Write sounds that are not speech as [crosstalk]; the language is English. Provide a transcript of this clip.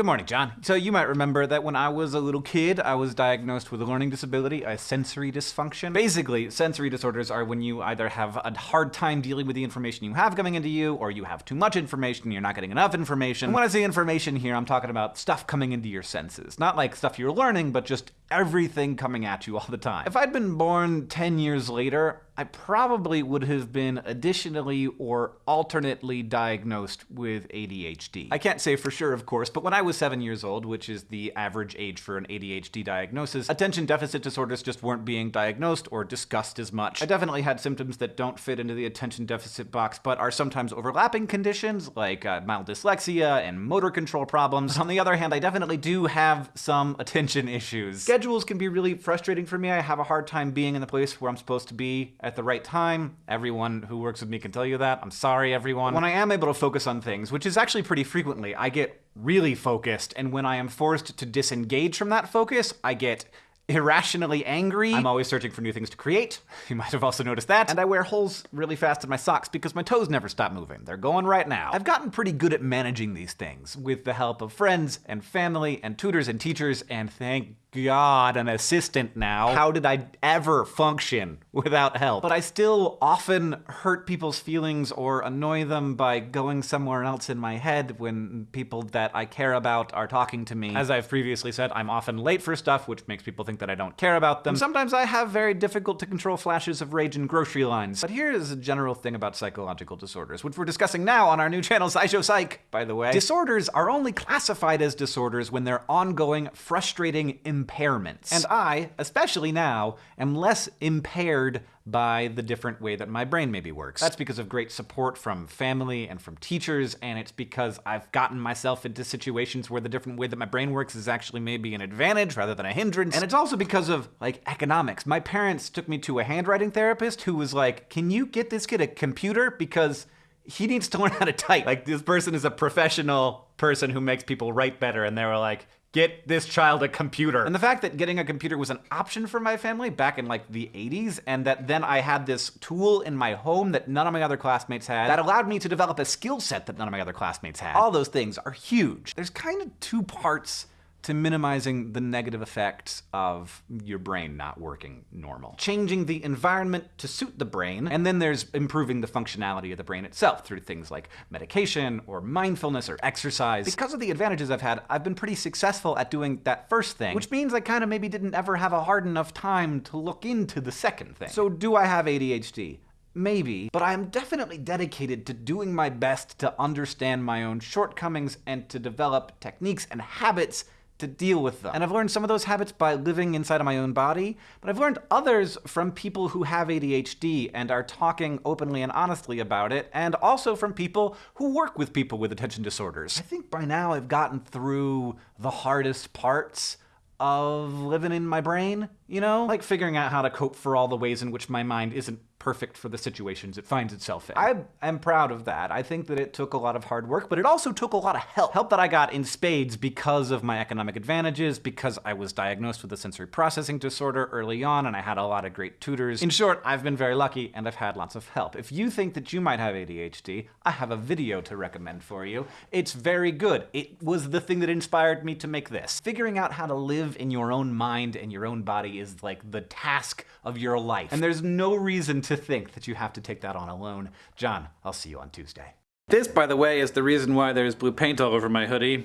Good morning, John. So you might remember that when I was a little kid, I was diagnosed with a learning disability, a sensory dysfunction. Basically, sensory disorders are when you either have a hard time dealing with the information you have coming into you, or you have too much information, you're not getting enough information. And when I say information here, I'm talking about stuff coming into your senses. Not like stuff you're learning, but just everything coming at you all the time. If I'd been born 10 years later, I probably would have been additionally or alternately diagnosed with ADHD. I can't say for sure, of course, but when I was seven years old, which is the average age for an ADHD diagnosis, attention deficit disorders just weren't being diagnosed or discussed as much. I definitely had symptoms that don't fit into the attention deficit box, but are sometimes overlapping conditions like uh, mild dyslexia and motor control problems. On the other hand, I definitely do have some attention issues. Schedules can be really frustrating for me. I have a hard time being in the place where I'm supposed to be at the right time. Everyone who works with me can tell you that. I'm sorry, everyone. When I am able to focus on things, which is actually pretty frequently, I get really focused, and when I am forced to disengage from that focus, I get irrationally angry. I'm always searching for new things to create. [laughs] You might have also noticed that. And I wear holes really fast in my socks because my toes never stop moving. They're going right now. I've gotten pretty good at managing these things with the help of friends and family and tutors and teachers, and thank God, an assistant now. How did I ever function without help? But I still often hurt people's feelings or annoy them by going somewhere else in my head when people that I care about are talking to me. As I've previously said, I'm often late for stuff, which makes people think that I don't care about them. And sometimes I have very difficult to control flashes of rage in grocery lines. But here is a general thing about psychological disorders, which we're discussing now on our new channel, SciShow Psych, by the way. Disorders are only classified as disorders when they're ongoing, frustrating, impairments. And I, especially now, am less impaired by the different way that my brain maybe works. That's because of great support from family and from teachers, and it's because I've gotten myself into situations where the different way that my brain works is actually maybe an advantage rather than a hindrance. And it's also because of, like, economics. My parents took me to a handwriting therapist who was like, can you get this kid a computer? Because he needs to learn how to type. Like, this person is a professional person who makes people write better, and they were like, get this child a computer. And the fact that getting a computer was an option for my family back in like the 80s, and that then I had this tool in my home that none of my other classmates had, that allowed me to develop a skill set that none of my other classmates had. All those things are huge. There's kind of two parts to minimizing the negative effects of your brain not working normal. Changing the environment to suit the brain, and then there's improving the functionality of the brain itself through things like medication or mindfulness or exercise. Because of the advantages I've had, I've been pretty successful at doing that first thing, which means I kind of maybe didn't ever have a hard enough time to look into the second thing. So do I have ADHD? Maybe, but I am definitely dedicated to doing my best to understand my own shortcomings and to develop techniques and habits to deal with them. And I've learned some of those habits by living inside of my own body, but I've learned others from people who have ADHD and are talking openly and honestly about it, and also from people who work with people with attention disorders. I think by now I've gotten through the hardest parts of living in my brain, you know? Like figuring out how to cope for all the ways in which my mind isn't perfect for the situations it finds itself in. I am proud of that. I think that it took a lot of hard work, but it also took a lot of help. Help that I got in spades because of my economic advantages, because I was diagnosed with a sensory processing disorder early on, and I had a lot of great tutors. In short, I've been very lucky, and I've had lots of help. If you think that you might have ADHD, I have a video to recommend for you. It's very good. It was the thing that inspired me to make this. Figuring out how to live in your own mind and your own body is like the task of your life. And there's no reason to to think that you have to take that on alone. John, I'll see you on Tuesday. This, by the way, is the reason why there's blue paint all over my hoodie.